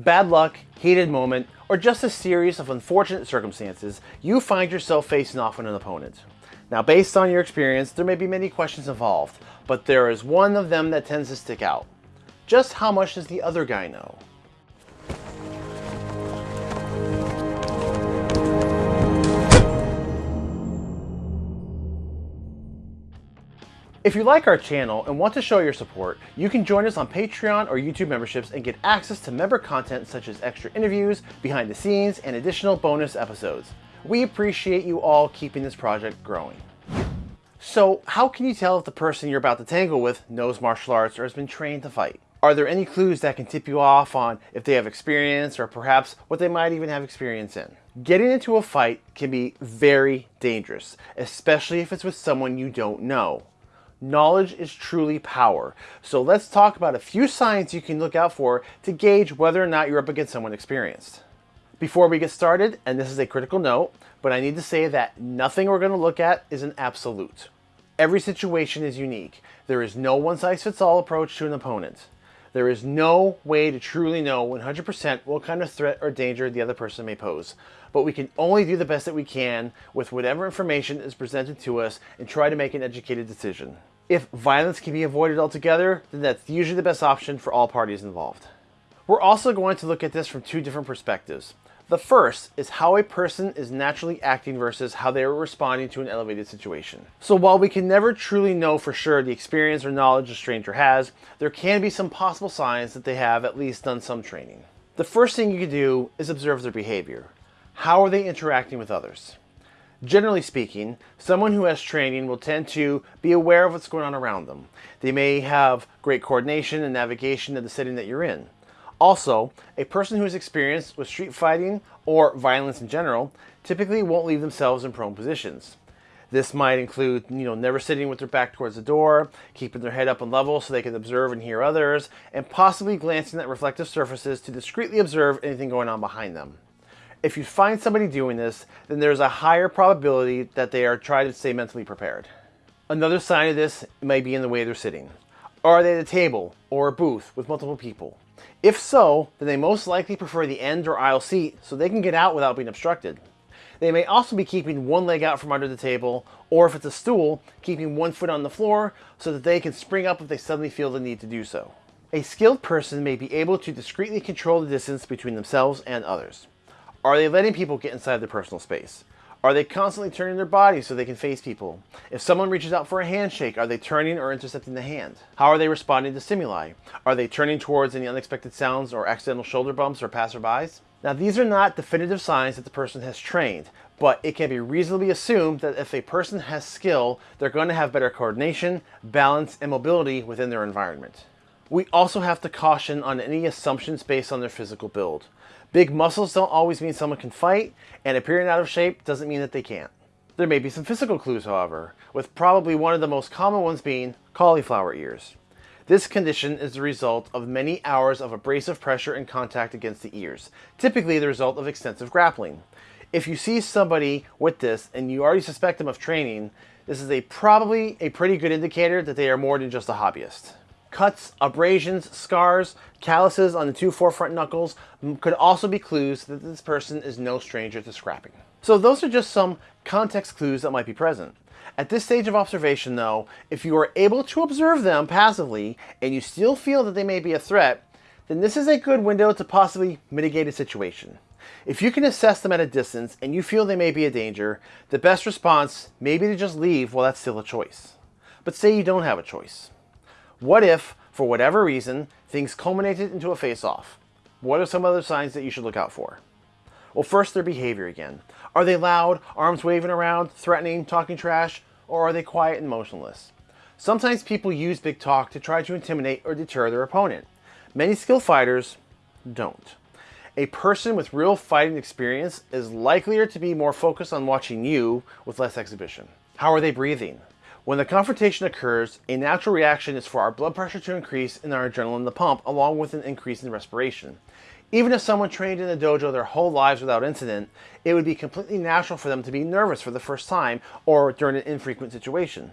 Bad luck, heated moment, or just a series of unfortunate circumstances, you find yourself facing off with an opponent. Now, based on your experience, there may be many questions involved, but there is one of them that tends to stick out. Just how much does the other guy know? If you like our channel and want to show your support, you can join us on Patreon or YouTube memberships and get access to member content such as extra interviews, behind the scenes, and additional bonus episodes. We appreciate you all keeping this project growing. So how can you tell if the person you're about to tangle with knows martial arts or has been trained to fight? Are there any clues that can tip you off on if they have experience or perhaps what they might even have experience in? Getting into a fight can be very dangerous, especially if it's with someone you don't know. Knowledge is truly power. So let's talk about a few signs you can look out for to gauge whether or not you're up against someone experienced. Before we get started, and this is a critical note, but I need to say that nothing we're going to look at is an absolute. Every situation is unique. There is no one-size-fits-all approach to an opponent. There is no way to truly know 100% what kind of threat or danger the other person may pose, but we can only do the best that we can with whatever information is presented to us and try to make an educated decision. If violence can be avoided altogether, then that's usually the best option for all parties involved. We're also going to look at this from two different perspectives. The first is how a person is naturally acting versus how they are responding to an elevated situation. So while we can never truly know for sure the experience or knowledge a stranger has, there can be some possible signs that they have at least done some training. The first thing you can do is observe their behavior. How are they interacting with others? Generally speaking, someone who has training will tend to be aware of what's going on around them. They may have great coordination and navigation of the setting that you're in. Also, a person who is experienced with street fighting or violence in general typically won't leave themselves in prone positions. This might include, you know, never sitting with their back towards the door, keeping their head up and level so they can observe and hear others, and possibly glancing at reflective surfaces to discreetly observe anything going on behind them. If you find somebody doing this, then there's a higher probability that they are trying to stay mentally prepared. Another sign of this may be in the way they're sitting. Are they at a table or a booth with multiple people? If so, then they most likely prefer the end or aisle seat so they can get out without being obstructed. They may also be keeping one leg out from under the table, or if it's a stool, keeping one foot on the floor so that they can spring up if they suddenly feel the need to do so. A skilled person may be able to discreetly control the distance between themselves and others. Are they letting people get inside their personal space? Are they constantly turning their body so they can face people? If someone reaches out for a handshake, are they turning or intercepting the hand? How are they responding to stimuli? Are they turning towards any unexpected sounds or accidental shoulder bumps or passerbys? Now these are not definitive signs that the person has trained, but it can be reasonably assumed that if a person has skill, they're going to have better coordination, balance, and mobility within their environment. We also have to caution on any assumptions based on their physical build. Big muscles don't always mean someone can fight, and appearing out of shape doesn't mean that they can't. There may be some physical clues, however, with probably one of the most common ones being cauliflower ears. This condition is the result of many hours of abrasive pressure and contact against the ears, typically the result of extensive grappling. If you see somebody with this and you already suspect them of training, this is a probably a pretty good indicator that they are more than just a hobbyist. Cuts, abrasions, scars, calluses on the two forefront knuckles could also be clues that this person is no stranger to scrapping. So those are just some context clues that might be present. At this stage of observation though, if you are able to observe them passively and you still feel that they may be a threat, then this is a good window to possibly mitigate a situation. If you can assess them at a distance and you feel they may be a danger, the best response may be to just leave while that's still a choice. But say you don't have a choice. What if, for whatever reason, things culminated into a face-off? What are some other signs that you should look out for? Well, first, their behavior again. Are they loud, arms waving around, threatening, talking trash, or are they quiet and motionless? Sometimes people use big talk to try to intimidate or deter their opponent. Many skilled fighters don't. A person with real fighting experience is likelier to be more focused on watching you with less exhibition. How are they breathing? When the confrontation occurs, a natural reaction is for our blood pressure to increase and our adrenaline to pump, along with an increase in respiration. Even if someone trained in the dojo their whole lives without incident, it would be completely natural for them to be nervous for the first time or during an infrequent situation.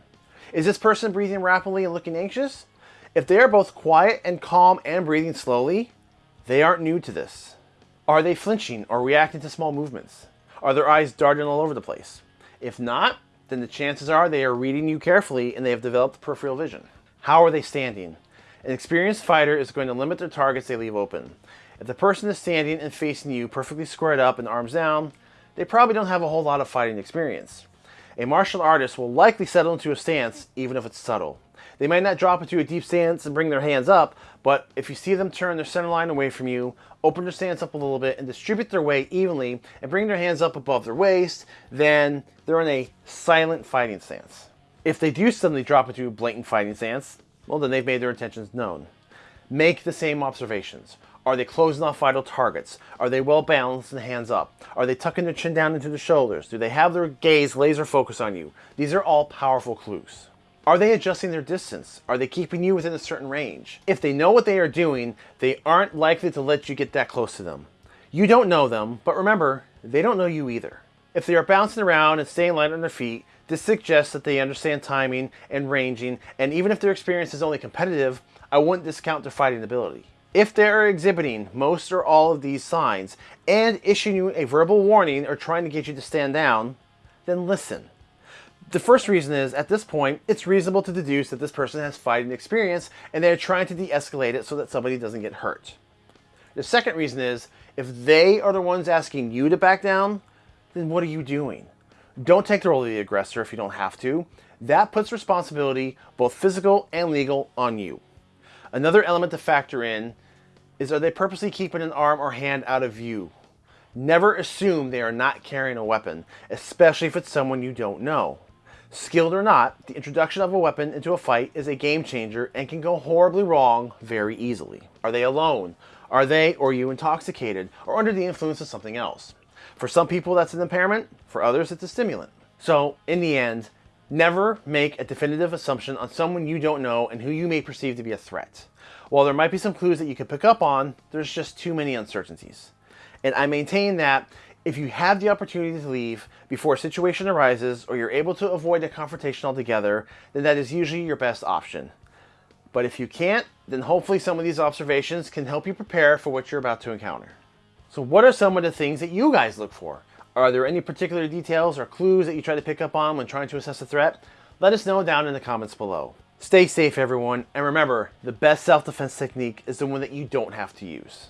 Is this person breathing rapidly and looking anxious? If they are both quiet and calm and breathing slowly, They aren't new to this. Are they flinching or reacting to small movements? Are their eyes darting all over the place? If not, then the chances are they are reading you carefully and they have developed peripheral vision. How are they standing? An experienced fighter is going to limit their targets they leave open. If the person is standing and facing you perfectly squared up and arms down, they probably don't have a whole lot of fighting experience. A martial artist will likely settle into a stance even if it's subtle. They might not drop into a deep stance and bring their hands up, but if you see them turn their center line away from you, open their stance up a little bit, and distribute their weight evenly, and bring their hands up above their waist, then they're in a silent fighting stance. If they do suddenly drop into a blatant fighting stance, well then they've made their intentions known. Make the same observations. Are they closing off vital targets? Are they well balanced and hands up? Are they tucking their chin down into the shoulders? Do they have their gaze laser focus on you? These are all powerful clues. Are they adjusting their distance? Are they keeping you within a certain range? If they know what they are doing, they aren't likely to let you get that close to them. You don't know them, but remember, they don't know you either. If they are bouncing around and staying light on their feet, this suggests that they understand timing and ranging, and even if their experience is only competitive, I wouldn't discount their fighting ability. If they are exhibiting most or all of these signs and issuing you a verbal warning or trying to get you to stand down, then listen. The first reason is, at this point, it's reasonable to deduce that this person has fighting experience and they're trying to de-escalate it so that somebody doesn't get hurt. The second reason is, if they are the ones asking you to back down, then what are you doing? Don't take the role of the aggressor if you don't have to. That puts responsibility, both physical and legal, on you. Another element to factor in is are they purposely keeping an arm or hand out of view? Never assume they are not carrying a weapon, especially if it's someone you don't know. Skilled or not, the introduction of a weapon into a fight is a game changer and can go horribly wrong very easily. Are they alone? Are they or you intoxicated or under the influence of something else? For some people that's an impairment, for others it's a stimulant. So in the end, never make a definitive assumption on someone you don't know and who you may perceive to be a threat. While there might be some clues that you could pick up on, there's just too many uncertainties. And I maintain that if you have the opportunity to leave before a situation arises or you're able to avoid a confrontation altogether, then that is usually your best option. But if you can't, then hopefully some of these observations can help you prepare for what you're about to encounter. So what are some of the things that you guys look for? Are there any particular details or clues that you try to pick up on when trying to assess a threat? Let us know down in the comments below. Stay safe everyone, and remember, the best self-defense technique is the one that you don't have to use.